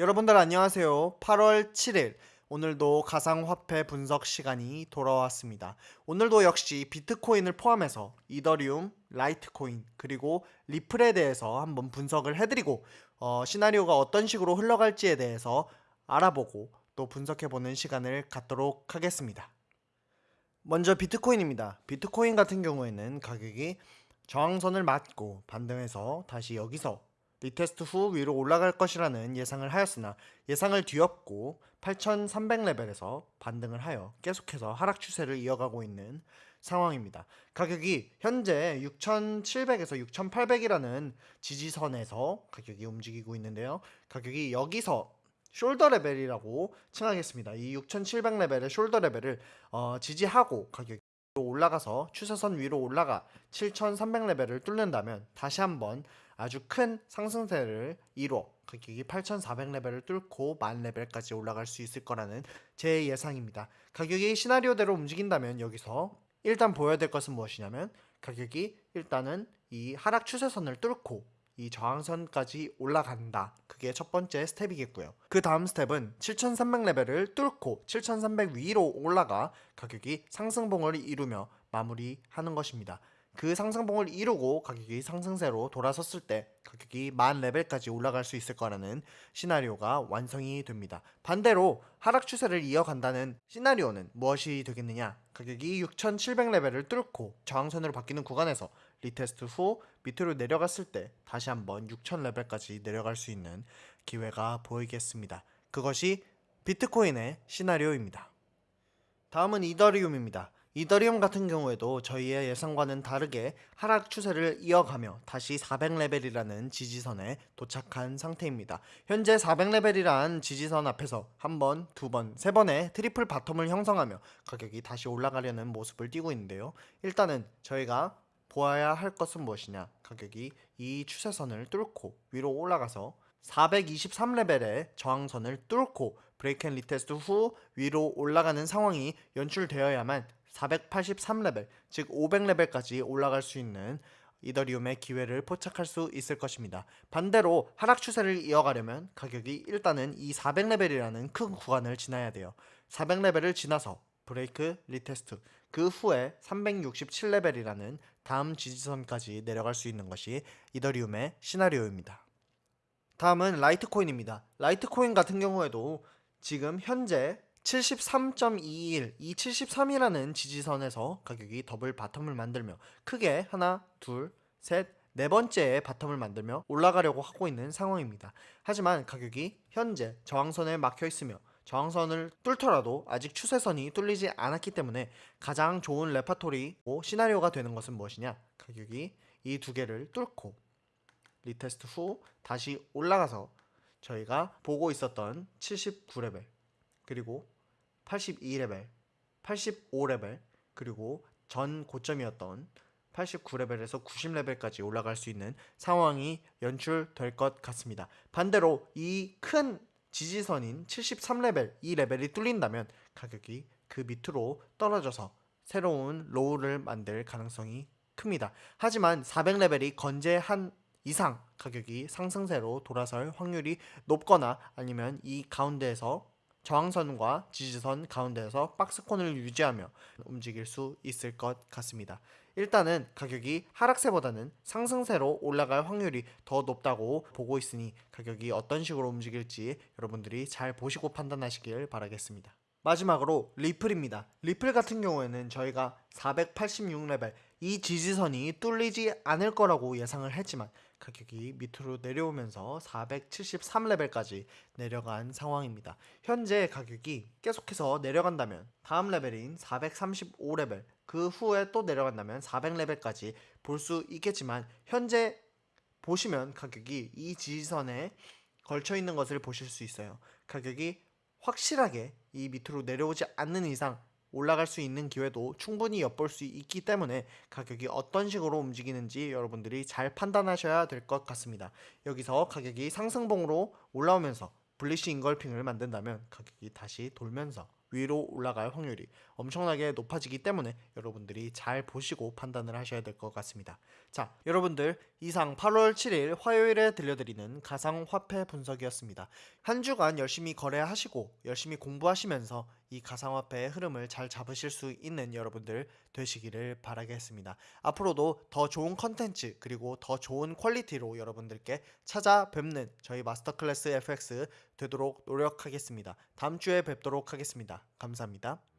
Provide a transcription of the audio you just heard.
여러분들 안녕하세요. 8월 7일 오늘도 가상화폐 분석 시간이 돌아왔습니다. 오늘도 역시 비트코인을 포함해서 이더리움, 라이트코인 그리고 리플에 대해서 한번 분석을 해드리고 어, 시나리오가 어떤 식으로 흘러갈지에 대해서 알아보고 또 분석해보는 시간을 갖도록 하겠습니다. 먼저 비트코인입니다. 비트코인 같은 경우에는 가격이 저항선을 맞고 반등해서 다시 여기서 retest 후 위로 올라갈 것이라는 예상을 하였으나 예상을 뒤엎고 8300레벨에서 반등을 하여 계속해서 하락 추세를 이어가고 있는 상황입니다. 가격이 현재 6700에서 6800이라는 지지선에서 가격이 움직이고 있는데요. 가격이 여기서 shoulder 레벨이라고 칭하겠습니다. 이 6700레벨의 shoulder 레벨을 어, 지지하고 가격이 올라가서 추세선 위로 올라가 7300레벨을 뚫는다면 다시 한번 아주 큰 상승세를 이뤄 가격이 8400레벨을 뚫고 만 레벨까지 올라갈 수 있을 거라는 제 예상입니다. 가격이 시나리오대로 움직인다면 여기서 일단 보여야 될 것은 무엇이냐면 가격이 일단은 이 하락 추세선을 뚫고 이 저항선까지 올라간다. 그게 첫 번째 스텝이겠고요. 그 다음 스텝은 7300레벨을 뚫고 7300 위로 올라가 가격이 상승봉을 이루며 마무리하는 것입니다. 그 상승봉을 이루고 가격이 상승세로 돌아섰을 때 가격이 만 레벨까지 올라갈 수 있을 거라는 시나리오가 완성이 됩니다. 반대로 하락 추세를 이어간다는 시나리오는 무엇이 되겠느냐? 가격이 6700레벨을 뚫고 저항선으로 바뀌는 구간에서 retest 후 밑으로 내려갔을 때 다시 한번 6000레벨까지 내려갈 수 있는 기회가 보이겠습니다. 그것이 비트코인의 시나리오입니다. 다음은 이더리움입니다. 이더리움 같은 경우에도 저희의 예상과는 다르게 하락 추세를 이어가며 다시 400레벨이라는 지지선에 도착한 상태입니다. 현재 400레벨이란 지지선 앞에서 한 번, 두 번, 세 번의 triple bottom을 형성하며 가격이 다시 올라가려는 모습을 띠고 있는데요. 일단은 저희가 보아야 할 것은 무엇이냐? 가격이 이 추세선을 뚫고 위로 올라가서 423레벨의 저항선을 뚫고 break and retest 후 위로 올라가는 상황이 연출되어야만 483레벨, 즉 500레벨까지 올라갈 수 있는 이더리움의 기회를 포착할 수 있을 것입니다. 반대로 하락 추세를 이어가려면 가격이 일단은 이 400레벨이라는 큰 구간을 지나야 돼요. 400레벨을 지나서 break retest 그 후에 367레벨이라는 다음 지지선까지 내려갈 수 있는 것이 이더리움의 시나리오입니다. 다음은 라이트코인입니다. 라이트코인 같은 경우에도 지금 현재 73.21, 이 73이라는 지지선에서 가격이 double bottom을 만들며 크게 하나, 둘, 셋, 네 번째의 bottom을 만들며 올라가려고 하고 있는 상황입니다. 하지만 가격이 현재 저항선에 막혀 있으며 저항선을 뚫더라도 아직 추세선이 뚫리지 않았기 때문에 가장 좋은 레파토리고 시나리오가 되는 것은 무엇이냐? 가격이 이 두 개를 뚫고 retest 후 다시 올라가서 저희가 보고 있었던 79레벨 그리고 82레벨, 85레벨 그리고 전 고점이었던 89레벨에서 90레벨까지 올라갈 수 있는 상황이 연출될 것 같습니다. 반대로 이 큰 지지선인 73레벨 이 레벨이 뚫린다면 가격이 그 밑으로 떨어져서 새로운 low를 만들 가능성이 큽니다. 하지만 400레벨이 건재한 이상 가격이 상승세로 돌아설 확률이 높거나 아니면 이 가운데에서 저항선과 지지선 가운데에서 박스권을 유지하며 움직일 수 있을 것 같습니다. 일단은 가격이 하락세보다는 상승세로 올라갈 확률이 더 높다고 보고 있으니 가격이 어떤 식으로 움직일지 여러분들이 잘 보시고 판단하시길 바라겠습니다. 마지막으로 리플입니다. 리플 같은 경우에는 저희가 486레벨 이 지지선이 뚫리지 않을 거라고 예상을 했지만 가격이 밑으로 내려오면서 473레벨까지 내려간 상황입니다. 현재 가격이 계속해서 내려간다면 다음 레벨인 435레벨 그 후에 또 내려간다면 400레벨까지 볼 수 있겠지만 현재 보시면 가격이 이 지지선에 걸쳐 있는 것을 보실 수 있어요. 가격이 확실하게 이 밑으로 내려오지 않는 이상 올라갈 수 있는 기회도 충분히 엿볼 수 있기 때문에 가격이 어떤 식으로 움직이는지 여러분들이 잘 판단하셔야 될 것 같습니다. 여기서 가격이 상승봉으로 올라오면서 블리시 인걸핑을 만든다면 가격이 다시 돌면서 위로 올라갈 확률이 엄청나게 높아지기 때문에 여러분들이 잘 보시고 판단을 하셔야 될 것 같습니다. 자, 여러분들 이상 8월 7일 화요일에 들려드리는 가상화폐 분석이었습니다. 한 주간 열심히 거래하시고 열심히 공부하시면서 이 가상화폐의 흐름을 잘 잡으실 수 있는 여러분들 되시기를 바라겠습니다. 앞으로도 더 좋은 컨텐츠 그리고 더 좋은 퀄리티로 여러분들께 찾아뵙는 저희 마스터 클래스 FX 되도록 노력하겠습니다. 다음 주에 뵙도록 하겠습니다. 감사합니다.